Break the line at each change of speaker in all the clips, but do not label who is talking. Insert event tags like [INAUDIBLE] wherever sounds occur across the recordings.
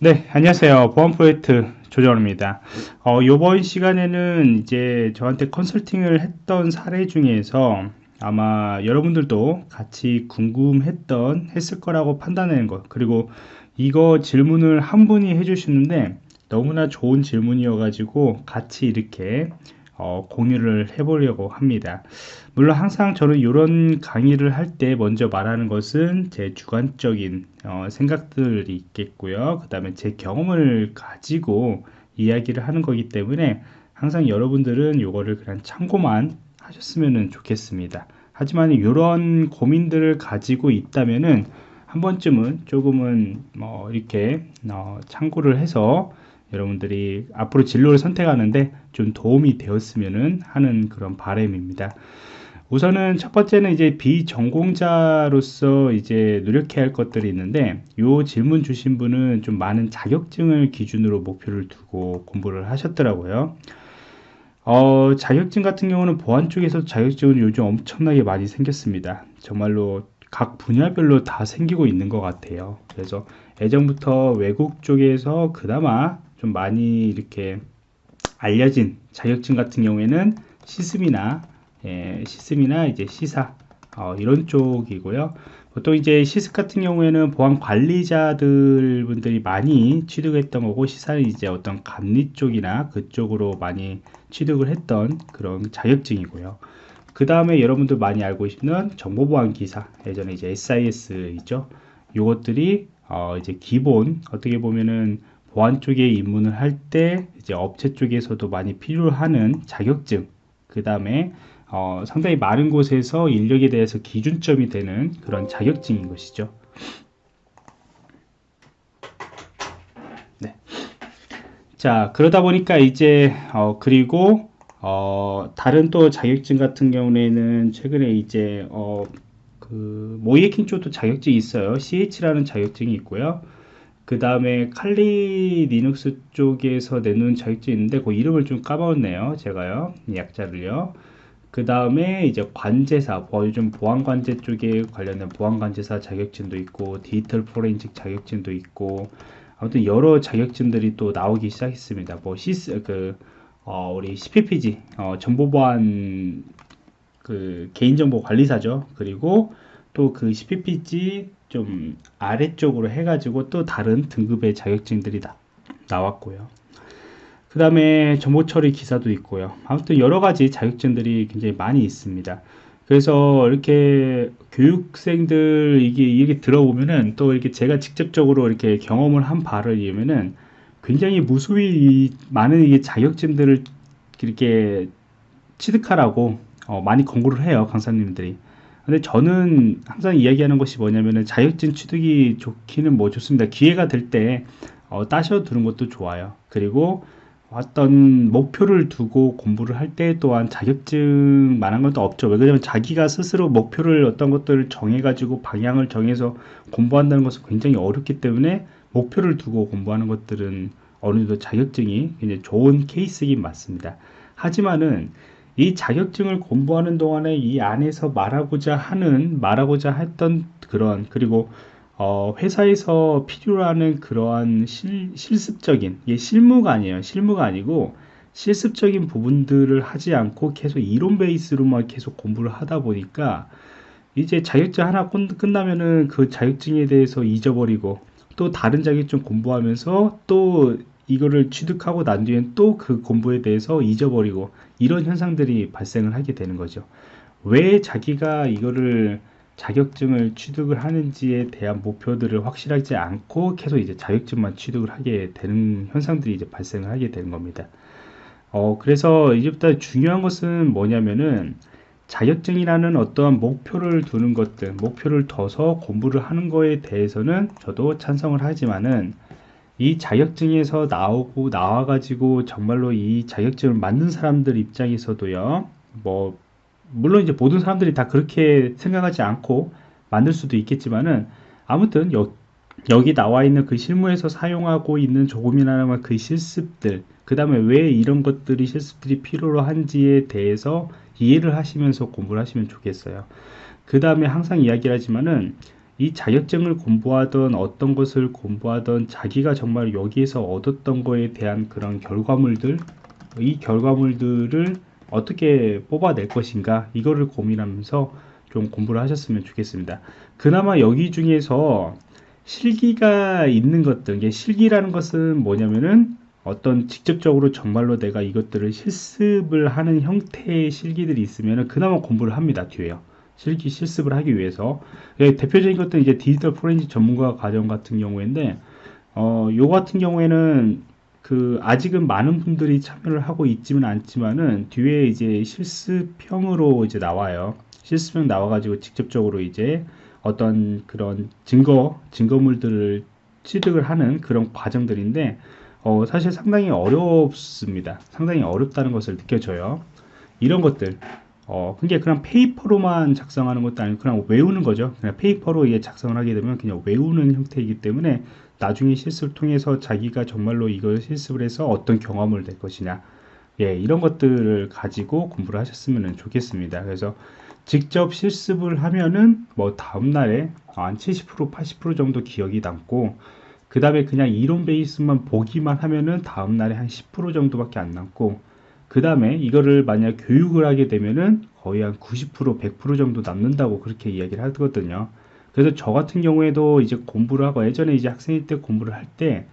네, 안녕하세요. 보안 프로젝트 조정입니다. 어, 이번 시간에는 이제 저한테 컨설팅을 했던 사례 중에서 아마 여러분들도 같이 궁금했던, 했을 거라고 판단하는 것. 그리고 이거 질문을 한 분이 해주시는데 너무나 좋은 질문이어가지고 같이 이렇게 어, 공유를 해보려고 합니다. 물론 항상 저는 이런 강의를 할 때 먼저 말하는 것은 제 주관적인 어, 생각들이 있겠고요. 그 다음에 제 경험을 가지고 이야기를 하는 거기 때문에 항상 여러분들은 이거를 그냥 참고만 하셨으면 좋겠습니다. 하지만 이런 고민들을 가지고 있다면은 한 번쯤은 조금은 뭐 이렇게 어, 참고를 해서 여러분들이 앞으로 진로를 선택하는데 좀 도움이 되었으면 하는 그런 바람입니다. 우선은 첫 번째는 이제 비전공자로서 이제 노력해야 할 것들이 있는데 이 질문 주신 분은 좀 많은 자격증을 기준으로 목표를 두고 공부를 하셨더라고요. 어, 자격증 같은 경우는 보안 쪽에서 자격증은 요즘 엄청나게 많이 생겼습니다. 정말로 각 분야별로 다 생기고 있는 것 같아요. 그래서 예전부터 외국 쪽에서 그나마 좀 많이 이렇게 알려진 자격증 같은 경우에는 시스미나 예, 시스미나 이제 시사 어, 이런 쪽이고요. 보통 이제 시스 같은 경우에는 보안 관리자들 분들이 많이 취득했던 거고 시사는 이제 어떤 감리 쪽이나 그쪽으로 많이 취득을 했던 그런 자격증이고요. 그 다음에 여러분들 많이 알고 계시는 정보보안 기사 예전에 이제 SIS 있죠. 요것들이 어, 이제 기본 어떻게 보면은 보안 쪽에 입문을 할 때 이제 업체 쪽에서도 많이 필요하는 자격증 그 다음에 어, 상당히 많은 곳에서 인력에 대해서 기준점이 되는 그런 자격증인 것이죠. 네. 자 그러다 보니까 이제 어, 그리고 어, 다른 또 자격증 같은 경우에는 최근에 이제 어, 그 모의해킹 쪽도 자격증이 있어요. CEH라는 자격증이 있고요. 그 다음에 칼리 리눅스 쪽에서 내놓은 자격증이 있는데 그 이름을 좀 까먹었네요 제가요. 약자를요. 그 다음에 이제 관제사 요즘 보안관제 쪽에 관련된 보안관제사 자격증도 있고 디지털 포렌식 자격증도 있고 아무튼 여러 자격증들이 또 나오기 시작했습니다. 뭐 시스 그 어, 우리 CPPG 어, 정보보안 그 개인정보 관리사죠. 그리고 또 그 CPPG 좀 아래쪽으로 해가지고 또 다른 등급의 자격증들이 나, 나왔고요. 그 다음에 정보 처리 기사도 있고요. 아무튼 여러 가지 자격증들이 굉장히 많이 있습니다. 그래서 이렇게 교육생들 이게 이게 들어보면은 또 이렇게 제가 직접적으로 이렇게 경험을 한 바를 이으면은 굉장히 무수히 많은 이게 자격증들을 이렇게 취득하라고 어, 많이 권고를 해요 강사님들이. 근데 저는 항상 이야기하는 것이 뭐냐면은 자격증 취득이 좋기는 뭐 좋습니다. 기회가 될 때 어, 따셔 두는 것도 좋아요. 그리고 어떤 목표를 두고 공부를 할 때 또한 자격증만한 것도 없죠. 왜냐하면 자기가 스스로 목표를 어떤 것들을 정해가지고 방향을 정해서 공부한다는 것은 굉장히 어렵기 때문에 목표를 두고 공부하는 것들은 어느 정도 자격증이 굉장히 좋은 케이스이긴 맞습니다. 하지만은 이 자격증을 공부하는 동안에 이 안에서 말하고자 하는 말하고자 했던 그런 그리고 어, 회사에서 필요로 하는 그러한 실, 실습적인 이게 실무가 아니에요. 실무가 아니고 실습적인 부분들을 하지 않고 계속 이론 베이스로만 계속 공부를 하다 보니까 이제 자격증 하나 끝나면은 그 자격증에 대해서 잊어버리고 또 다른 자격증 공부하면서 또 이거를 취득하고 난 뒤엔 또 그 공부에 대해서 잊어버리고 이런 현상들이 발생을 하게 되는 거죠. 왜 자기가 이거를 자격증을 취득을 하는지에 대한 목표들을 확실하지 않고 계속 이제 자격증만 취득을 하게 되는 현상들이 이제 발생을 하게 되는 겁니다. 어, 그래서 이제부터 중요한 것은 뭐냐면은 자격증이라는 어떠한 목표를 두는 것들, 목표를 둬서 공부를 하는 거에 대해서는 저도 찬성을 하지만은 이 자격증에서 나오고 나와가지고 정말로 이 자격증을 만든 사람들 입장에서도요, 뭐, 물론 이제 모든 사람들이 다 그렇게 생각하지 않고 만들 수도 있겠지만은 아무튼 여, 여기 나와 있는 그 실무에서 사용하고 있는 조금이나마 그 실습들, 그 다음에 왜 이런 것들이 실습들이 필요로 한지에 대해서 이해를 하시면서 공부를 하시면 좋겠어요. 그 다음에 항상 이야기를 하지만은 이 자격증을 공부하던 어떤 것을 공부하던 자기가 정말 여기에서 얻었던 거에 대한 그런 결과물들 이 결과물들을 어떻게 뽑아낼 것인가 이거를 고민하면서 좀 공부를 하셨으면 좋겠습니다. 그나마 여기 중에서 실기가 있는 것들 실기라는 것은 뭐냐면은 어떤 직접적으로 정말로 내가 이것들을 실습을 하는 형태의 실기들이 있으면 그나마 공부를 합니다 뒤에요 실기 실습을 하기 위해서. 예, 대표적인 것들은 이제 디지털 포렌식 전문가 과정 같은 경우인데 어, 요 같은 경우에는 그 아직은 많은 분들이 참여를 하고 있지는 않지만은 뒤에 이제 실습형으로 이제 나와요. 실습형 나와가지고 직접적으로 이제 어떤 그런 증거 증거물들을 취득을 하는 그런 과정들인데 어, 사실 상당히 어렵습니다. 상당히 어렵다는 것을 느껴져요. 이런 것들 어, 그게 그냥 페이퍼로만 작성하는 것도 아니고 그냥 외우는 거죠. 그냥 페이퍼로 이게 작성을 하게 되면 그냥 외우는 형태이기 때문에 나중에 실습을 통해서 자기가 정말로 이걸 실습을 해서 어떤 경험을 낼 것이냐. 예, 이런 것들을 가지고 공부를 하셨으면 좋겠습니다. 그래서 직접 실습을 하면은 뭐 다음날에 한 70% 80% 정도 기억이 남고 그 다음에 그냥 이론 베이스만 보기만 하면은 다음날에 한 10% 정도밖에 안 남고 그 다음에 이거를 만약 교육을 하게 되면은 거의 한 90% 100% 정도 남는다고 그렇게 이야기를 하거든요. 그래서 저 같은 경우에도 이제 공부를 하고 예전에 이제 학생일 때 공부를 할 때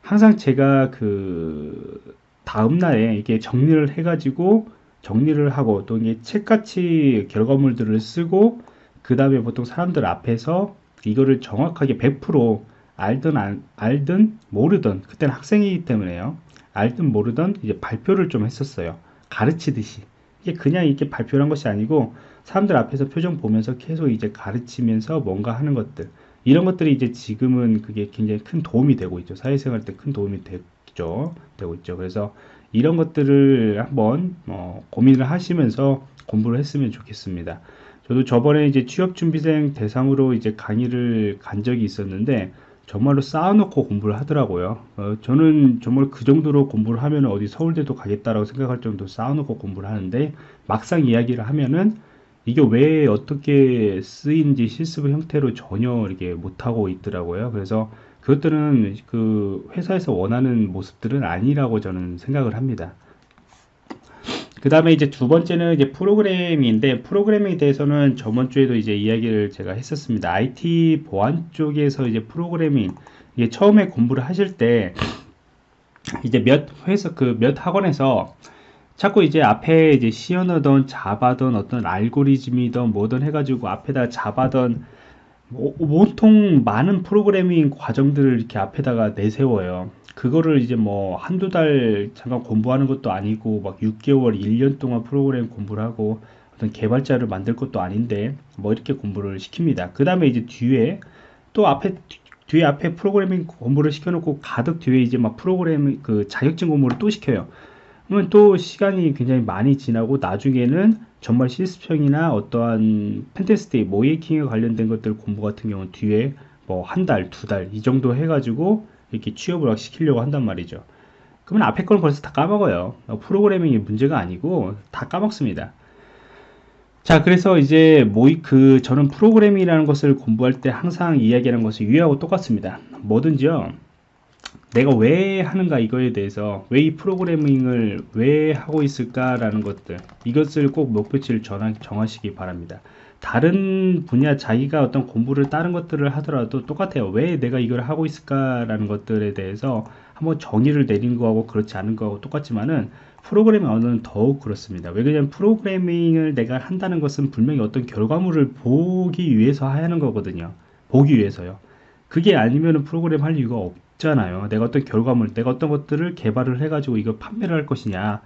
항상 제가 그 다음날에 이게 정리를 해 가지고 정리를 하고 또 이게 책같이 결과물들을 쓰고 그 다음에 보통 사람들 앞에서 이거를 정확하게 100% 알든 안, 알든 모르든 그때는 학생이기 때문에요 알든 모르든 이제 발표를 좀 했었어요. 가르치듯이. 이게 그냥 이렇게 발표를 한 것이 아니고 사람들 앞에서 표정 보면서 계속 이제 가르치면서 뭔가 하는 것들. 이런 것들이 이제 지금은 그게 굉장히 큰 도움이 되고 있죠. 사회생활 때 큰 도움이 되죠. 되고 있죠. 그래서 이런 것들을 한번 어, 고민을 하시면서 공부를 했으면 좋겠습니다. 저도 저번에 이제 취업준비생 대상으로 이제 강의를 간 적이 있었는데 정말로 쌓아놓고 공부를 하더라고요. 어, 저는 정말 그 정도로 공부를 하면 어디 서울대도 가겠다라고 생각할 정도로 쌓아놓고 공부를 하는데 막상 이야기를 하면은 이게 왜 어떻게 쓰인지 실습 형태로 전혀 이렇게 못하고 있더라고요. 그래서 그것들은 그 회사에서 원하는 모습들은 아니라고 저는 생각을 합니다. 그 다음에 이제 두 번째는 이제 프로그래밍인데 프로그래밍에 대해서는 저번 주에도 이제 이야기를 제가 했었습니다. IT 보안 쪽에서 이제 프로그래밍 이게 처음에 공부를 하실 때 이제 몇 회사 그 몇 학원에서 자꾸 이제 앞에 이제 시연하던 자바던 어떤 알고리즘이던 뭐든 해가지고 앞에다 자바던 온통 많은 프로그래밍 과정들을 이렇게 앞에다가 내세워요. 그거를 이제 뭐 한두 달 잠깐 공부하는 것도 아니고 막 6개월, 1년 동안 프로그램 공부를 하고 어떤 개발자를 만들 것도 아닌데 뭐 이렇게 공부를 시킵니다. 그 다음에 이제 뒤에 또 앞에 뒤에 앞에 프로그래밍 공부를 시켜놓고 가득 뒤에 이제 막 프로그래밍 그 자격증 공부를 또 시켜요. 그러면 또 시간이 굉장히 많이 지나고 나중에는 정말 실습형이나 어떠한 펜테스트 모이킹에 관련된 것들 공부 같은 경우는 뒤에 뭐 한 달, 두 달 이 정도 해가지고 이렇게 취업을 시키려고 한단 말이죠. 그러면 앞에 거는 벌써 다 까먹어요. 프로그래밍이 문제가 아니고 다 까먹습니다. 자, 그래서 이제 모의 그 저는 프로그래밍이라는 것을 공부할 때 항상 이야기하는 것이 위하고 똑같습니다. 뭐든지요. 내가 왜 하는가 이거에 대해서 왜 이 프로그래밍을 왜 하고 있을까 라는 것들 이것을 꼭 목표치를 정하시기 바랍니다. 다른 분야 자기가 어떤 공부를 다른 것들을 하더라도 똑같아요. 왜 내가 이걸 하고 있을까 라는 것들에 대해서 한번 정의를 내린 거하고 그렇지 않은 거하고 똑같지만은 프로그래밍 언어는 더욱 그렇습니다. 왜 그러냐면 프로그래밍을 내가 한다는 것은 분명히 어떤 결과물을 보기 위해서 하는 거거든요. 보기 위해서요. 그게 아니면 프로그램 할 이유가 없잖아요. 내가 어떤 결과물 내가 어떤 것들을 개발을 해 가지고 이걸 판매를 할 것이냐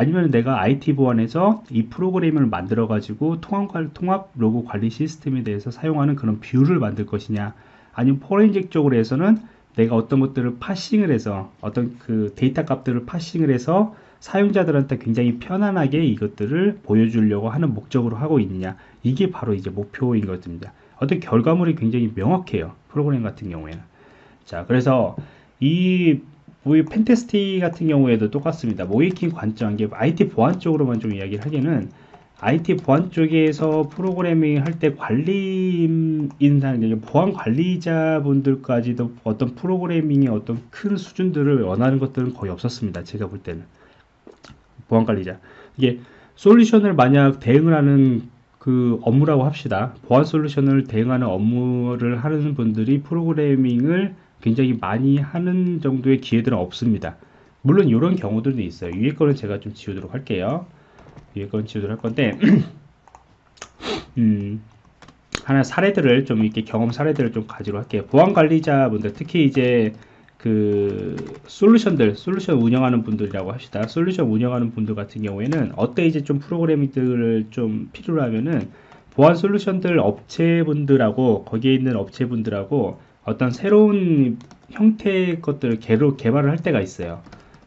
아니면 내가 IT 보안에서 이 프로그램을 만들어 가지고 통합, 통합 로그 관리 시스템에 대해서 사용하는 그런 view를 만들 것이냐 아니면 포렌식 쪽으로 해서는 내가 어떤 것들을 parsing을 해서 어떤 그 데이터 값들을 parsing을 해서 사용자들한테 굉장히 편안하게 이것들을 보여주려고 하는 목적으로 하고 있느냐 이게 바로 이제 목표인 것입니다. 어떤 결과물이 굉장히 명확해요 프로그램 같은 경우에는. 자 그래서 이 우리 pentest 같은 경우에도 똑같습니다. 모의해킹 관점, 이게 IT 보안 쪽으로만 좀 이야기를 하기는 IT 보안 쪽에서 프로그래밍 할 때 관리 인상, 보안 관리자분들까지도 어떤 프로그래밍의 어떤 큰 수준들을 원하는 것들은 거의 없었습니다. 제가 볼 때는. 보안 관리자. 이게 솔루션을 만약 대응을 하는 그 업무라고 합시다. 보안 솔루션을 대응하는 업무를 하는 분들이 프로그래밍을 굉장히 많이 하는 정도의 기회들은 없습니다. 물론 이런 경우들도 있어요. 위에 거는 제가 좀 지우도록 할게요. 위에 건 지우도록 할 건데, [CLEARS THROAT] 음, 하나 사례들을 좀 이렇게 경험 사례들을 좀 가지도록 할게요. 보안 관리자분들, 특히 이제 그 솔루션들, 솔루션 운영하는 분들이라고 합시다. 솔루션 운영하는 분들 같은 경우에는 어때 이제 좀 프로그래밍들을 좀 필요로 하면은 보안 솔루션들 업체분들하고 거기에 있는 업체분들하고 어떤 새로운 형태의 것들을 개로 개발을 할 때가 있어요.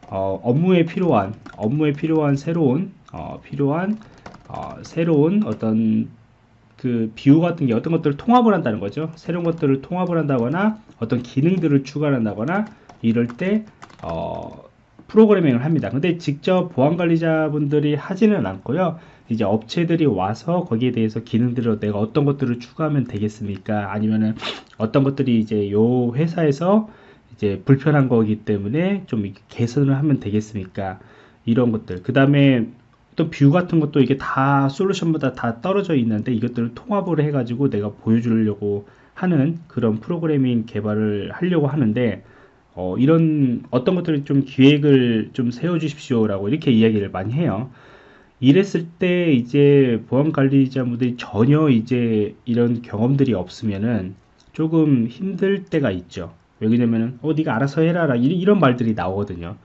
어, 업무에 필요한 업무에 필요한 새로운 어, 필요한 어, 새로운 어떤 그 비유 같은 게 어떤 것들을 통합을 한다는 거죠. 새로운 것들을 통합을 한다거나 어떤 기능들을 추가한다거나 이럴 때 어, 프로그래밍을 합니다. 근데 직접 보안 관리자분들이 하지는 않고요. 이제 업체들이 와서 거기에 대해서 기능들을 내가 어떤 것들을 추가하면 되겠습니까? 아니면은 어떤 것들이 이제 요 회사에서 이제 불편한 거기 때문에 좀 개선을 하면 되겠습니까? 이런 것들. 그 다음에 또뷰 같은 것도 이게 다 솔루션보다 다 떨어져 있는데 이것들을 통합을 해가지고 내가 보여주려고 하는 그런 프로그래밍 개발을 하려고 하는데 어, 이런 어떤 것들을 좀 기획을 좀 세워 주십시오라고 이렇게 이야기를 많이 해요. 이랬을 때 이제 보안 관리자분들이 전혀 이제 이런 경험들이 없으면은 조금 힘들 때가 있죠. 왜냐면은 어 네가 알아서 해라라 이런 말들이 나오거든요.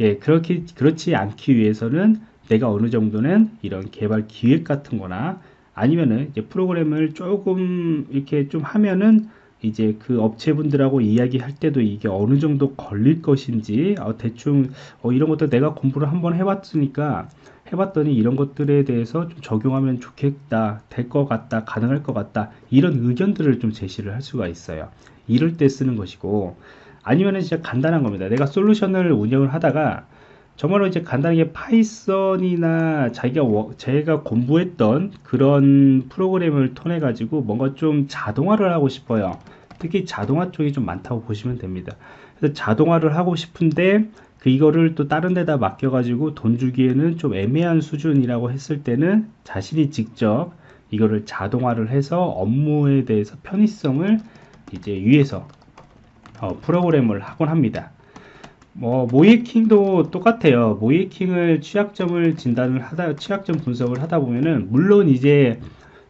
예, 그렇게 그렇지 않기 위해서는 내가 어느 정도는 이런 개발 기획 같은 거나 아니면은 이제 프로그램을 조금 이렇게 좀 하면은 이제 그 업체분들하고 이야기할 때도 이게 어느 정도 걸릴 것인지 어, 대충 어, 이런 것도 내가 공부를 한번 해봤으니까 해봤더니 이런 것들에 대해서 좀 적용하면 좋겠다 될 것 같다 가능할 것 같다 이런 의견들을 좀 제시를 할 수가 있어요. 이럴 때 쓰는 것이고 아니면은 진짜 간단한 겁니다. 내가 솔루션을 운영을 하다가 정말로 이제 간단하게 파이썬이나 자기가 제가 공부했던 그런 프로그램을 통해 가지고 뭔가 좀 자동화를 하고 싶어요. 특히 자동화 쪽이 좀 많다고 보시면 됩니다. 그래서 자동화를 하고 싶은데 그 이거를 또 다른 데다 맡겨 가지고 돈 주기에는 좀 애매한 수준이라고 했을 때는 자신이 직접 이거를 자동화를 해서 업무에 대해서 편의성을 이제 위해서 어, 프로그램을 하곤 합니다 뭐 모이킹도 똑같아요. 모이킹을 취약점을 진단을 하다 취약점 분석을 하다 보면은 물론 이제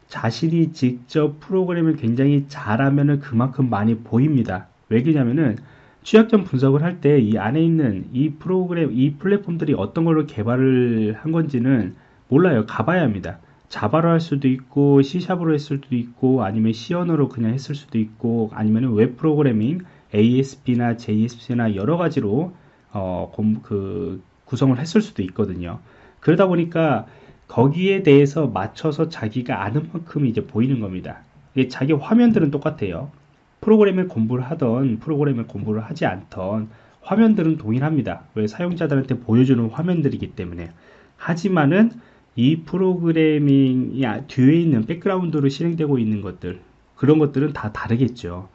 자신이 직접 프로그램을 굉장히 잘하면은 그만큼 많이 보입니다. 왜 그러냐면은 취약점 분석을 할 때 이 안에 있는 이 프로그램 이 플랫폼들이 어떤 걸로 개발을 한 건지는 몰라요. 가봐야 합니다. 자바로 할 수도 있고 C샵으로 했을 수도 있고 아니면 C 언어로 그냥 했을 수도 있고 아니면 웹 프로그래밍 ASP나 JSP나 여러 가지로 어, 그 구성을 했을 수도 있거든요. 그러다 보니까 거기에 대해서 맞춰서 자기가 아는 만큼 이제 보이는 겁니다. 자기 화면들은 똑같아요. 프로그램을 공부를 하던 프로그램을 공부를 하지 않던 화면들은 동일합니다. 왜 사용자들한테 보여주는 화면들이기 때문에. 하지만은 이 프로그래밍이 뒤에 있는 백그라운드로 실행되고 있는 것들 그런 것들은 다 다르겠죠.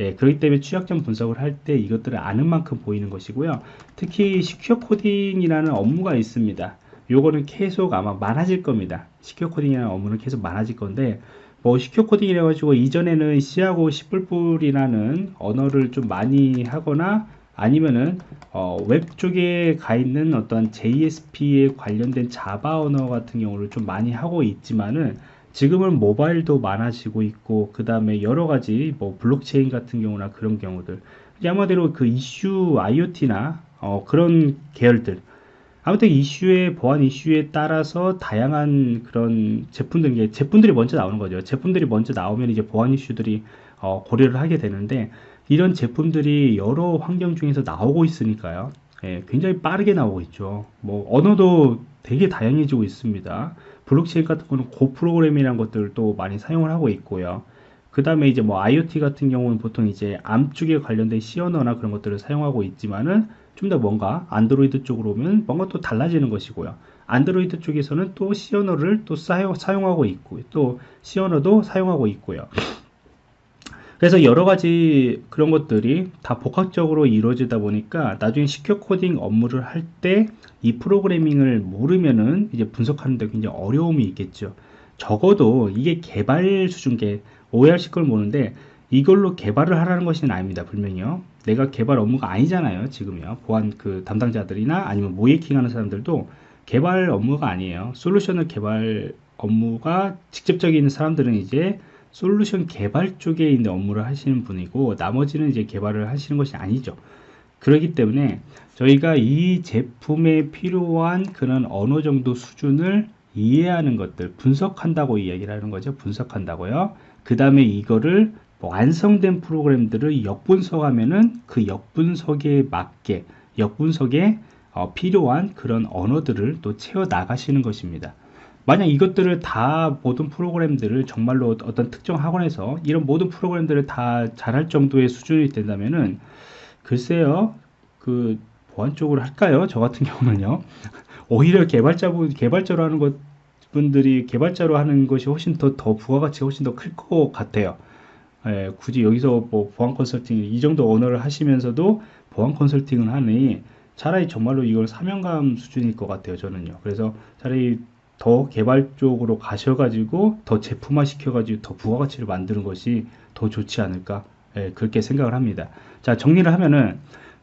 예, 그렇기 때문에 취약점 분석을 할 때 이것들을 아는 만큼 보이는 것이고요. 특히 secure 코딩이라는 업무가 있습니다. 요거는 계속 아마 많아질 겁니다. secure 코딩이라는 업무는 계속 많아질 건데 뭐 secure 코딩이라 가지고 이전에는 C하고 C++이라는 언어를 좀 많이 하거나 아니면은 어, 웹 쪽에 가 있는 어떤 JSP에 관련된 자바 언어 같은 경우를 좀 많이 하고 있지만은 지금은 모바일도 많아지고 있고 그 다음에 여러 가지 뭐 블록체인 같은 경우나 그런 경우들. 아마대로 그 이슈 IoT나 어, 그런 계열들 아무튼 이슈의 보안 이슈에 따라서 다양한 그런 제품들 제품들이 먼저 나오는 거죠. 제품들이 먼저 나오면 이제 보안 이슈들이 어, 고려를 하게 되는데 이런 제품들이 여러 환경 중에서 나오고 있으니까요. 예, 굉장히 빠르게 나오고 있죠. 뭐 언어도 되게 다양해지고 있습니다. 블록체인 같은 거는 고 프로그램이라는 것들도 많이 사용을 하고 있고요. 그 다음에 이제 뭐 IoT 같은 경우는 보통 이제 암 쪽에 관련된 C 언어나 그런 것들을 사용하고 있지만은 좀 더 뭔가 안드로이드 쪽으로 오면 뭔가 또 달라지는 것이고요. 안드로이드 쪽에서는 또 C 언어를 또 사용, 사용하고 있고 또 C 언어도 사용하고 있고요. 그래서 여러 가지 그런 것들이 다 복합적으로 이루어지다 보니까 나중에 시큐어 코딩 업무를 할 때 이 프로그래밍을 모르면은 이제 분석하는데 굉장히 어려움이 있겠죠. 적어도 이게 개발 수준계 OER 걸 모르는데 이걸로 개발을 하라는 것은 아닙니다. 분명히요. 내가 개발 업무가 아니잖아요. 지금요. 보안 그 담당자들이나 아니면 모이킹 하는 사람들도 개발 업무가 아니에요. 솔루션을 개발 업무가 직접적인 사람들은 이제 솔루션 개발 쪽에 있는 업무를 하시는 분이고 나머지는 이제 개발을 하시는 것이 아니죠. 그렇기 때문에 저희가 이 제품에 필요한 그런 어느 정도 수준을 이해하는 것들 분석한다고 이야기를 하는 거죠. 분석한다고요. 그 다음에 이거를 완성된 프로그램들을 역분석하면은 그 역분석에 맞게 역분석에 어, 필요한 그런 언어들을 또 채워 나가시는 것입니다. 만약 이것들을 다 모든 프로그램들을 정말로 어떤 특정 학원에서 이런 모든 프로그램들을 다 잘할 정도의 수준이 된다면은 글쎄요 그 보안 쪽으로 할까요? 저 같은 경우는요 [LAUGHS] 오히려 개발자분 개발자로 하는 것 분들이 개발자로 하는 것이 훨씬 더, 더 부가가치가 훨씬 더 클 것 같아요. 예, 굳이 여기서 뭐 보안 컨설팅 이 정도 언어를 하시면서도 보안 컨설팅을 하니 차라리 정말로 이걸 사명감 수준일 것 같아요. 저는요. 그래서 차라리 더 개발 쪽으로 가셔가지고 더 제품화 시켜가지고 더 부가가치를 만드는 것이 더 좋지 않을까 예, 그렇게 생각을 합니다. 자 정리를 하면은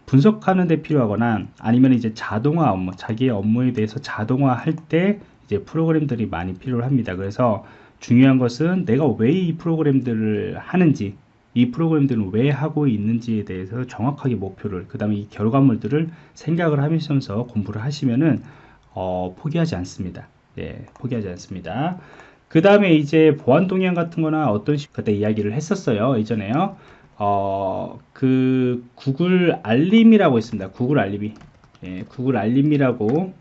분석하는 데 필요하거나 아니면 이제 자동화 업무 자기의 업무에 대해서 자동화 할 때 이제 프로그램들이 많이 필요합니다. 그래서 중요한 것은 내가 왜 이 프로그램들을 하는지 이 프로그램들은 왜 하고 있는지에 대해서 정확하게 목표를 그 다음에 이 결과물들을 생각을 하면서 공부를 하시면은 어, 포기하지 않습니다. 예, 포기하지 않습니다. 그 다음에 이제 보안 동향 같은 거나 어떤 식 그때 이야기를 했었어요. 이전에요. 어, 그 구글 알림이라고 있습니다. 구글 알림이. 예, 구글 알림이라고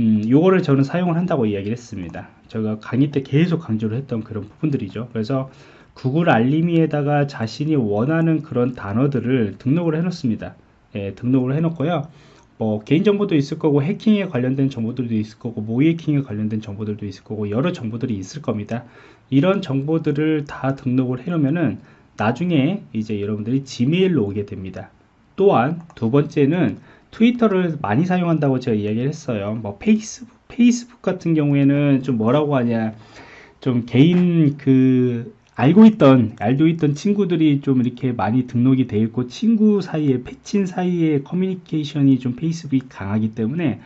음, 요거를 저는 사용을 한다고 이야기를 했습니다. 제가 강의 때 계속 강조를 했던 그런 부분들이죠. 그래서 구글 알림이에다가 자신이 원하는 그런 단어들을 등록을 해 놓습니다. 예, 등록을 해 놓고요. 뭐 개인정보도 있을 거고 해킹에 관련된 정보들도 있을 거고 모해킹에 관련된 정보들도 있을 거고 여러 정보들이 있을 겁니다 이런 정보들을 다 등록을 해 놓으면은 나중에 이제 여러분들이 지메일로 오게 됩니다 또한 두 번째는 트위터를 많이 사용한다고 제가 이야기를 했어요 뭐 페이스북 페이스북 같은 경우에는 좀 뭐라고 하냐 좀 개인 그 알고 있던 알고 있던 친구들이 좀 이렇게 많이 등록이 되어 있고 친구 사이에 패친 사이에 커뮤니케이션이 좀 페이스북이 강하기 때문에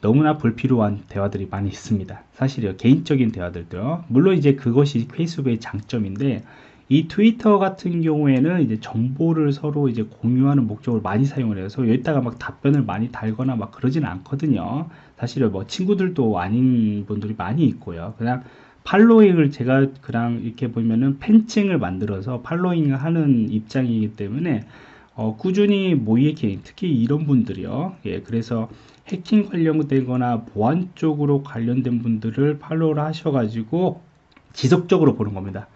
너무나 불필요한 대화들이 많이 있습니다. 사실요. 개인적인 대화들도요. 물론 이제 그것이 페이스북의 장점인데 이 트위터 같은 경우에는 이제 정보를 서로 이제 공유하는 목적으로 많이 사용을 해서 여기다가 막 답변을 많이 달거나 막 그러지는 않거든요 사실은 뭐 친구들도 아닌 분들이 많이 있고요. 그냥 팔로잉을 제가 그냥 이렇게 보면은 팬층을 만들어서 팔로잉을 하는 입장이기 때문에 어, 꾸준히 모이에킹 특히 이런 분들이요. 예 그래서 해킹 관련되거나 보안 쪽으로 관련된 분들을 팔로우를 하셔가지고 지속적으로 보는 겁니다.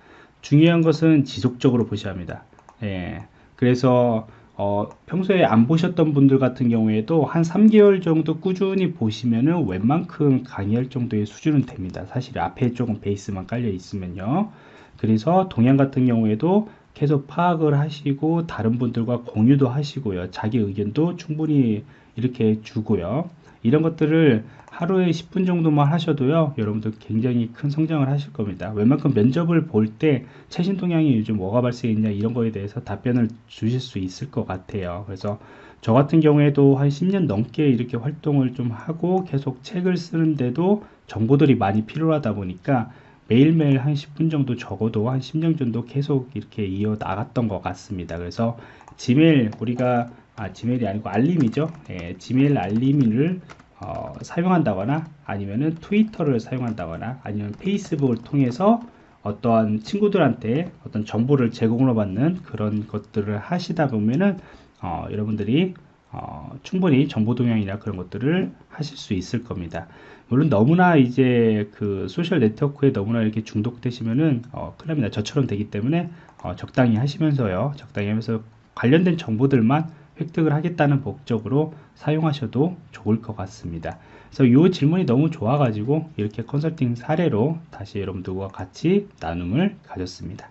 중요한 것은 지속적으로 보셔야 합니다. 예 그래서 어, 평소에 안 보셨던 분들 같은 경우에도 한 3개월 정도 꾸준히 보시면은 웬만큼 강의할 정도의 수준은 됩니다. 사실 앞에 조금 베이스만 깔려 있으면요. 그래서 동양 같은 경우에도 계속 파악을 하시고 다른 분들과 공유도 하시고요. 자기 의견도 충분히 이렇게 주고요. 이런 것들을 하루에 10분 정도만 하셔도요 여러분들 굉장히 큰 성장을 하실 겁니다 웬만큼 면접을 볼 때 최신 동향이 요즘 뭐가 발생했냐 이런 거에 대해서 답변을 주실 수 있을 것 같아요 그래서 저 같은 경우에도 한 10년 넘게 이렇게 활동을 좀 하고 계속 책을 쓰는데도 정보들이 많이 필요하다 보니까 매일매일 한 10분 정도 적어도 한 10년 정도 계속 이렇게 이어 나갔던 것 같습니다. 그래서 지메일 우리가 아 지메일이 아니고 알림이죠? 예, 지메일 알림을 어, 사용한다거나 아니면은 트위터를 사용한다거나 아니면 페이스북을 통해서 어떠한 친구들한테 어떤 정보를 제공을 받는 그런 것들을 하시다 보면은 어, 여러분들이 어, 충분히 정보 동향이나 그런 것들을 하실 수 있을 겁니다. 물론 너무나 이제 그 소셜 네트워크에 너무나 이렇게 중독되시면은 어, 큰일 납니다. 저처럼 되기 때문에 어, 적당히 하시면서요. 적당히 하면서 관련된 정보들만 획득을 하겠다는 목적으로 사용하셔도 좋을 것 같습니다. 그래서 이 질문이 너무 좋아가지고 이렇게 컨설팅 사례로 다시 여러분들과 같이 나눔을 가졌습니다.